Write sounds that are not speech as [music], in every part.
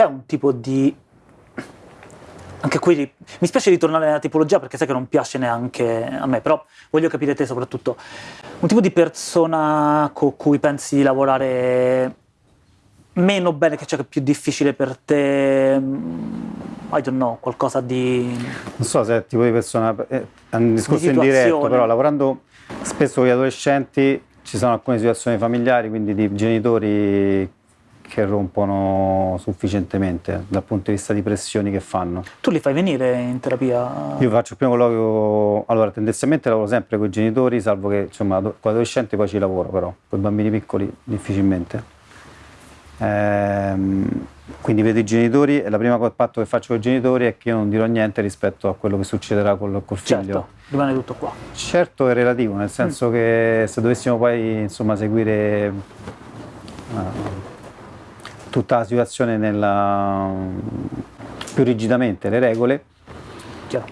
c'è un tipo di anche qui mi spiace ritornare alla tipologia perché sai che non piace neanche a me, però voglio capire te soprattutto. Un tipo di persona con cui pensi di lavorare meno bene, che c'è più difficile per te, mm, I don't know, qualcosa di... Non so se è tipo di persona, è un discorso di indiretto, però lavorando spesso con gli adolescenti ci sono alcune situazioni familiari, quindi di genitori che rompono sufficientemente dal punto di vista di pressioni che fanno. Tu li fai venire in terapia? Io faccio il primo colloquio, allora tendenzialmente lavoro sempre con i genitori, salvo che insomma con adolescenti poi ci lavoro però, con i bambini piccoli difficilmente. Ehm, quindi vedo i genitori e la prima patto che faccio con i genitori è che io non dirò niente rispetto a quello che succederà col, col figlio. Certo, rimane tutto qua. Certo è relativo, nel senso mm. che se dovessimo poi insomma seguire... Uh, tutta la situazione nella, più rigidamente le regole, Chiaro.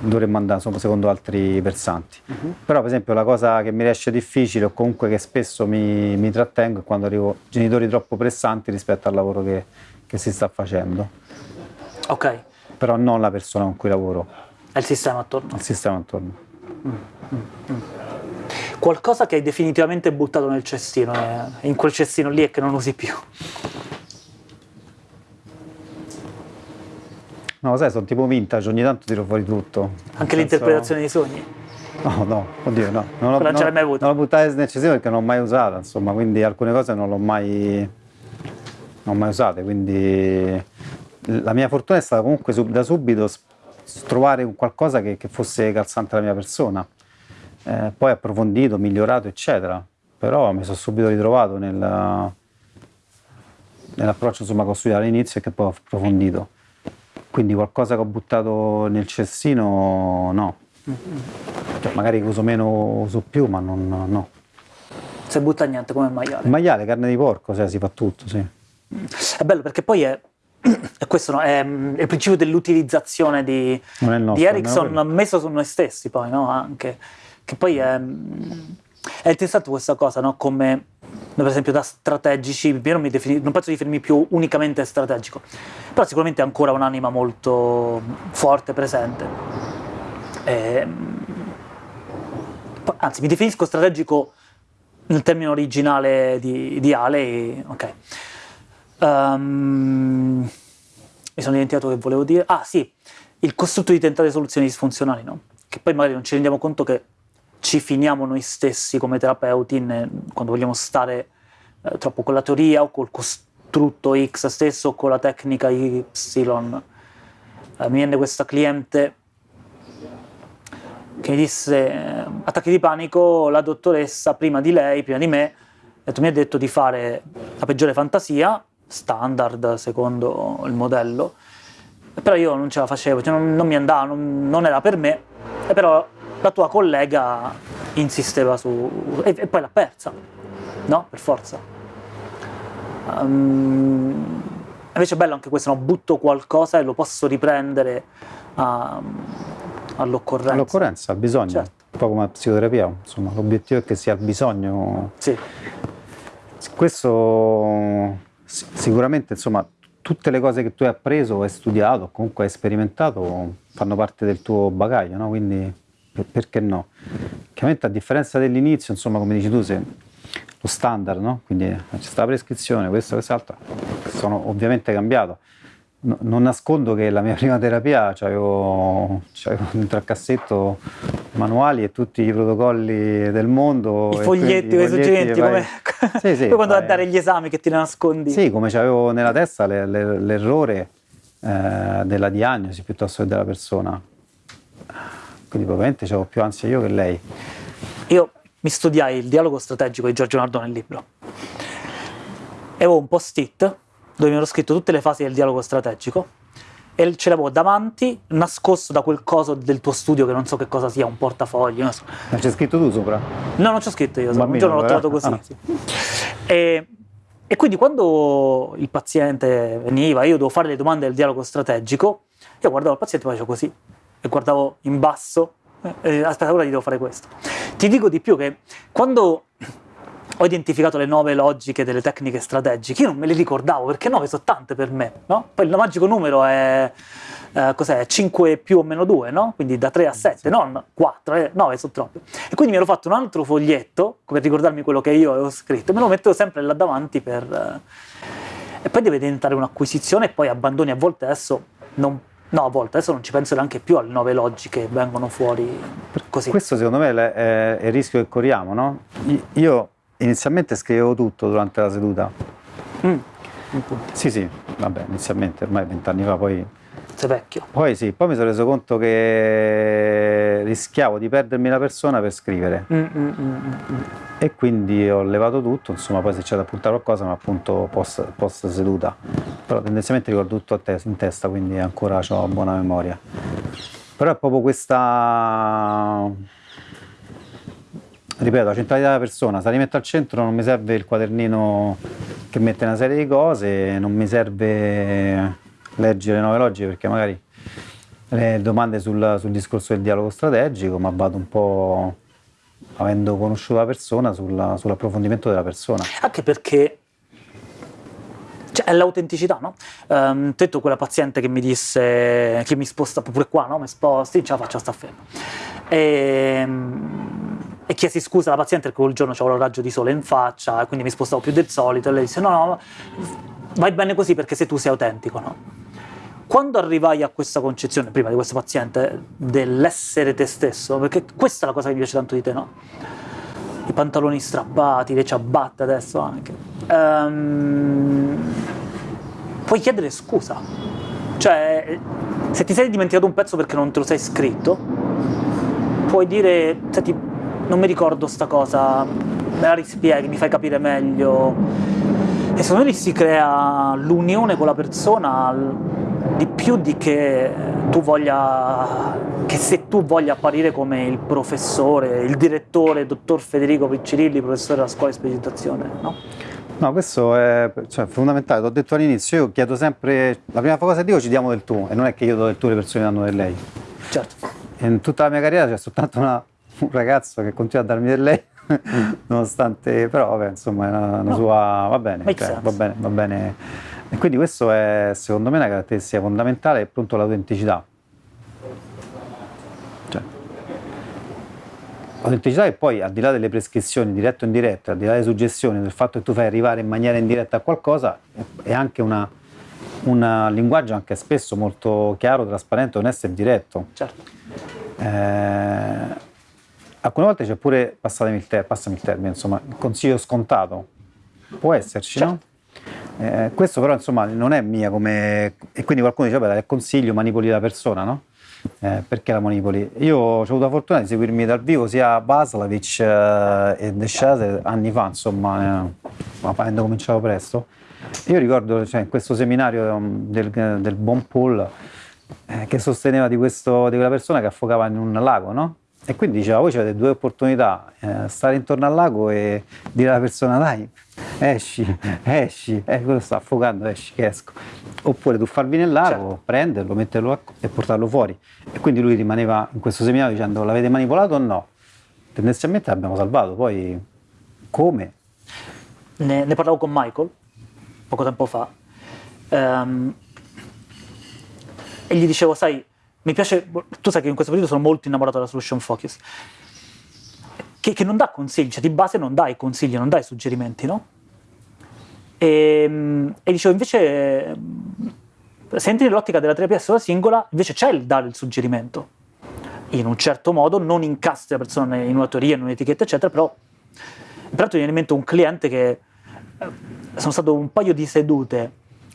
dovremmo andare secondo altri versanti. Uh mhm. -huh. Però per esempio la cosa che mi riesce difficile o comunque che spesso mi, mi trattengo è quando arrivo genitori troppo pressanti rispetto al lavoro che, che si sta facendo. Ok. Però non la persona con cui lavoro. È il sistema attorno. Il sistema attorno. Mm, mm, mm. Qualcosa che hai definitivamente buttato nel cestino, eh, in quel cestino lì e che non usi più. No, sai, sono tipo vintage, ogni tanto tiro fuori tutto. Anche l'interpretazione dei sogni? No, no, oddio, no. Non, non ce l'hai mai avuta? Non l'ho buttata nel cestino perché non l'ho mai usata, insomma, quindi alcune cose non l'ho mai, non mai usate, quindi la mia fortuna è stata comunque da subito trovare qualcosa che, che fosse calzante alla mia persona. Eh, poi approfondito, migliorato, eccetera. Però mi sono subito ritrovato nel, nell'approccio insomma, che ho studiato all'inizio e che poi ho approfondito. Quindi qualcosa che ho buttato nel cestino, no. Cioè, magari uso meno, uso più, ma non, no. Se butta niente come il maiale. Il maiale, carne di porco, cioè, si fa tutto, sì. È bello perché poi è, è questo, no? è, è, il principio dell'utilizzazione di, di Ericsson messo su noi stessi poi, no? Anche, che poi è, è interessante questa cosa, no? Come per esempio da strategici, non, defini, non penso di definirmi più unicamente strategico, però sicuramente ancora un'anima molto forte, presente. E, ehm, anzi, mi definisco strategico nel termine originale di, di Ale, ok. Um, mi sono dimenticato che volevo dire. Ah sì, il costrutto di tentare soluzioni disfunzionali, no? Che poi magari non ci rendiamo conto che ci finiamo noi stessi come terapeuti in, quando vogliamo stare eh, troppo con la teoria o col costrutto X stesso o con la tecnica Y. Eh, mi viene questa cliente che mi disse eh, attacchi di panico, la dottoressa prima di lei, prima di me, mi ha detto di fare la peggiore fantasia, standard secondo il modello, però io non ce la facevo, cioè non, non mi andava, non, non era per me, e però la tua collega insisteva su... e, e poi l'ha persa, no? Per forza. Um, invece è bello anche questo, no? butto qualcosa e lo posso riprendere uh, all'occorrenza. All'occorrenza, al bisogno, certo. un po' come la psicoterapia, insomma, l'obiettivo è che sia il bisogno. Sì. Questo sicuramente, insomma, tutte le cose che tu hai appreso, hai studiato, comunque hai sperimentato, fanno parte del tuo bagaglio, no? Quindi perché no? Chiaramente a differenza dell'inizio, insomma, come dici tu, se lo standard, no? Quindi c'è stata la prescrizione, questo, quest'altro, sono ovviamente cambiato. No, non nascondo che la mia [laughs] prima terapia c'avevo, dentro al cassetto manuali e tutti i protocolli del mondo. I foglietti, i suggerimenti, come... sì, sì, [laughs] poi quando vai a dare gli esami che ti nascondi. Sì, come c'avevo nella testa l'errore eh, della diagnosi piuttosto che della persona quindi probabilmente avevo più ansia io che lei. Io mi studiai il dialogo strategico di Giorgio Nardone nel libro e avevo un post-it dove mi ero scritto tutte le fasi del dialogo strategico e ce l'avevo davanti, nascosto da quel coso del tuo studio che non so che cosa sia, un portafoglio. Non so. Ma c'è scritto tu sopra? No, non c'è scritto io, un giorno l'ho trovato così. Ah. Sì. E, e quindi quando il paziente veniva, io dovevo fare le domande del dialogo strategico, io guardavo il paziente e facevo così e guardavo in basso, eh, aspetta, ora gli devo fare questo. Ti dico di più che quando ho identificato le nove logiche delle tecniche strategiche, io non me le ricordavo perché nove sono tante per me, no? Poi il magico numero è, eh, cos'è, 5 più o meno 2, no? Quindi da 3 a 7, non 4, eh, 9 sono troppi. E quindi mi ero fatto un altro foglietto per ricordarmi quello che io avevo scritto, me lo mettevo sempre là davanti per... Eh, e poi deve diventare un'acquisizione e poi abbandoni a volte adesso non No, a volte adesso non ci penso neanche più alle nove logiche che vengono fuori così. Questo secondo me è, il rischio che corriamo, no? Io inizialmente scrivevo tutto durante la seduta. Mm, sì, sì, vabbè, inizialmente, ormai vent'anni fa, poi sei vecchio. Poi sì, poi mi sono reso conto che rischiavo di perdermi la persona per scrivere. Mm, mm, mm, mm, mm. e quindi ho levato tutto, insomma poi se c'è da appuntare qualcosa ma appunto post, post seduta. Però tendenzialmente ricordo tutto te in testa, quindi ancora ho buona memoria. Però è proprio questa ripeto, la centralità della persona, se la rimetto al centro non mi serve il quadernino che mette una serie di cose, non mi serve leggere le nuove logiche perché magari le domande sul, sul discorso del dialogo strategico, ma vado un po' avendo conosciuto la persona sulla, sull'approfondimento della persona. Anche perché cioè, è l'autenticità, no? Um, detto quella paziente che mi disse che mi sposta pure qua, no? Mi sposti, ce la faccio, sta fermo. E, ehm, e chiesi scusa alla paziente perché quel giorno c'avevo il raggio di sole in faccia e quindi mi spostavo più del solito e lei disse no, no, vai bene così perché se tu sei autentico, no? Quando arrivai a questa concezione, prima di questo paziente, dell'essere te stesso, perché questa è la cosa che mi piace tanto di te, no? I pantaloni strappati, le ciabatte adesso anche. Um, puoi chiedere scusa. Cioè, se ti sei dimenticato un pezzo perché non te lo sei scritto, puoi dire, senti, non mi ricordo sta cosa, me la rispieghi, mi fai capire meglio. E secondo me lì si crea l'unione con la persona di più di che tu voglia, che se tu voglia apparire come il professore, il direttore, il dottor Federico Piccirilli, professore della scuola di specializzazione, no? No, questo è cioè, fondamentale, l'ho detto all'inizio, io chiedo sempre, la prima cosa che dico ci diamo del tu, e non è che io do del tu le persone danno del lei. Certo. In tutta la mia carriera c'è soltanto una, un ragazzo che continua a darmi del lei, [laughs] nonostante, però vabbè, insomma, è una, una no. sua, va bene, cioè, va bene, va bene e quindi questo è secondo me una caratteristica fondamentale, appunto l'autenticità. Cioè, l'autenticità è poi, al di là delle prescrizioni dirette o indirette, al di là delle suggestioni, del fatto che tu fai arrivare in maniera indiretta a qualcosa, è anche una, un linguaggio anche spesso molto chiaro, trasparente, onesto e diretto. Certo. Eh, alcune volte c'è pure, passami il, ter- passami il termine, insomma, il consiglio scontato. Può esserci, certo. no? Eh, questo però insomma non è mia come... e quindi qualcuno dice vabbè, è consiglio, manipoli la persona, no? Eh, perché la manipoli? Io ho avuto la fortuna di seguirmi dal vivo sia Baslavic eh, e De Chase anni fa, insomma, eh, avendo cominciato presto. Io ricordo cioè, in questo seminario um, del, del Bon Paul eh, che sosteneva di, questo, di quella persona che affogava in un lago, no? E quindi diceva, voi avete due opportunità, eh, stare intorno al lago e dire alla persona dai, esci, [laughs] esci, eh, quello sta affogando, esci, che esco. Oppure tu farvi nel lago, certo. prenderlo, metterlo e portarlo fuori. E quindi lui rimaneva in questo seminario dicendo l'avete manipolato o no? Tendenzialmente l'abbiamo salvato, poi come? Ne, ne, parlavo con Michael poco tempo fa um, e gli dicevo, sai, mi piace, tu sai che in questo periodo sono molto innamorato della solution focus, che, che non dà consigli, cioè di base non dai consigli, non dai suggerimenti, no? E, ehm, e dicevo, invece, se entri nell'ottica della terapia sola singola, invece c'è il dare il suggerimento. In un certo modo, non incastri la persona in una teoria, in un'etichetta, eccetera, però, peraltro viene in mente un cliente che eh, sono stato un paio di sedute,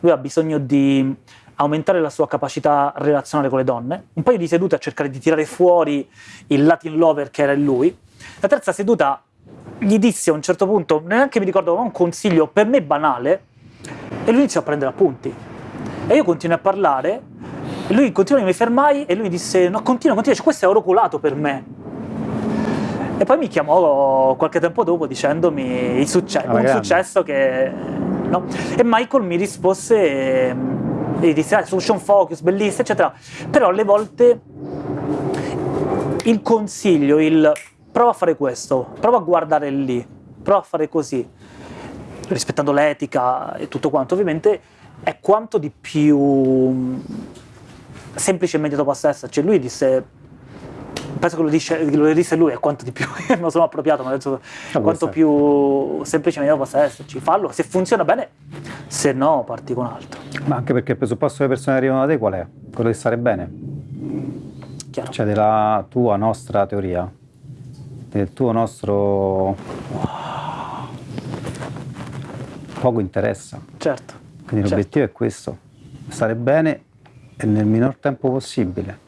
lui ha bisogno di aumentare la sua capacità relazionale con le donne, un paio di sedute a cercare di tirare fuori il Latin lover che era in lui, la terza seduta gli dissi a un certo punto, neanche mi ricordo, un consiglio per me banale, e lui iniziò a prendere appunti. E io continuai a parlare, e lui continuò, mi fermai, e lui mi disse, no, continua, continua, cioè, questo è oraculato per me. E poi mi chiamò qualche tempo dopo dicendomi succe- un grande. successo che... No? E Michael mi rispose e ah, solution focus, bellissima, eccetera. Però alle volte il consiglio, il prova a fare questo, prova a guardare lì, prova a fare così, rispettando l'etica e tutto quanto, ovviamente è quanto di più semplice e immediato possa esserci. Lui disse penso che lo, dice, lo disse lui, è quanto di più, [laughs] non sono appropriato, ma detto ah, quanto più semplice meglio possa esserci, fallo, se funziona bene, se no parti con altro. Ma anche perché il presupposto che le persone arrivano da te qual è? Quello di stare bene. Chiaro. Cioè della tua nostra teoria, del tuo nostro... poco interessa. Certo. Quindi certo. l'obiettivo è questo, stare bene e nel minor tempo possibile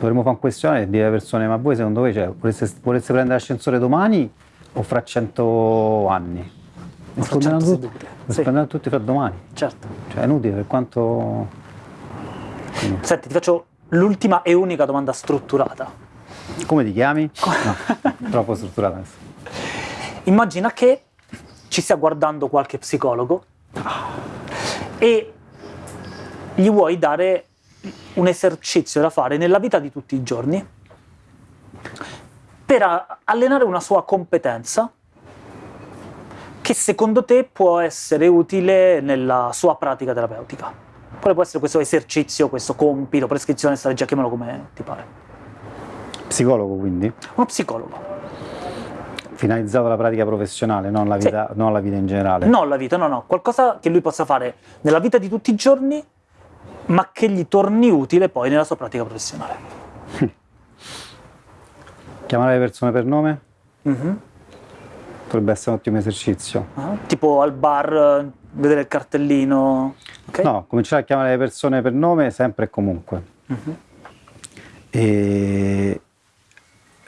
dovremmo fare un questionario e dire alle persone, ma voi secondo voi cioè, volesse, volesse prendere l'ascensore domani o fra cento anni? Risponderanno tutti, risponderanno sì. tutti fra domani. Certo. Cioè è inutile per quanto... Quindi. Senti, ti faccio l'ultima e unica domanda strutturata. Come ti chiami? [laughs] No, troppo strutturata adesso. Immagina che ci stia guardando qualche psicologo e gli vuoi dare un esercizio da fare nella vita di tutti i giorni per allenare una sua competenza che secondo te può essere utile nella sua pratica terapeutica. Quale può essere questo esercizio, questo compito, prescrizione, strategia, chiamalo come ti pare. Psicologo quindi? Uno psicologo. Finalizzato alla pratica professionale, non alla vita, sì. non alla vita in generale? Non la vita, no, no. Qualcosa che lui possa fare nella vita di tutti i giorni ma che gli torni utile poi nella sua pratica professionale. [laughs] Chiamare le persone per nome? Mm-hmm. Potrebbe essere un ottimo esercizio. Uh-huh. Tipo al bar, vedere il cartellino? Okay. No, cominciare a chiamare le persone per nome sempre e comunque. Mm-hmm. E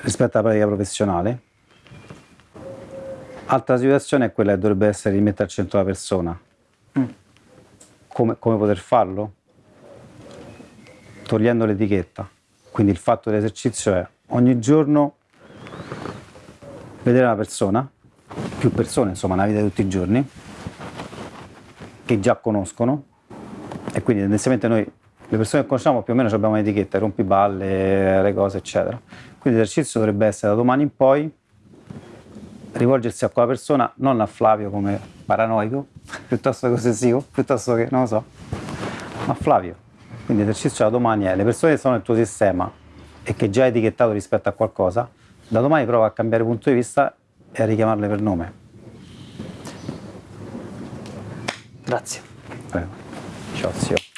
rispetto alla pratica professionale. Altra situazione è quella che dovrebbe essere di mettere al centro la persona. Mm. Come, come poter farlo? Togliendo l'etichetta. Quindi il fatto dell'esercizio è ogni giorno vedere una persona, più persone insomma nella vita di tutti i giorni, che già conoscono e quindi tendenzialmente noi le persone che conosciamo più o meno abbiamo un'etichetta, rompiballe, le cose eccetera. Quindi l'esercizio dovrebbe essere da domani in poi rivolgersi a quella persona, non a Flavio come paranoico, [laughs] piuttosto che ossessivo, piuttosto che, non lo so, ma a Flavio. Quindi l'esercizio da domani è le persone che sono nel tuo sistema e che già hai etichettato rispetto a qualcosa, da domani prova a cambiare punto di vista e a richiamarle per nome. Grazie. Prego. Ciao zio.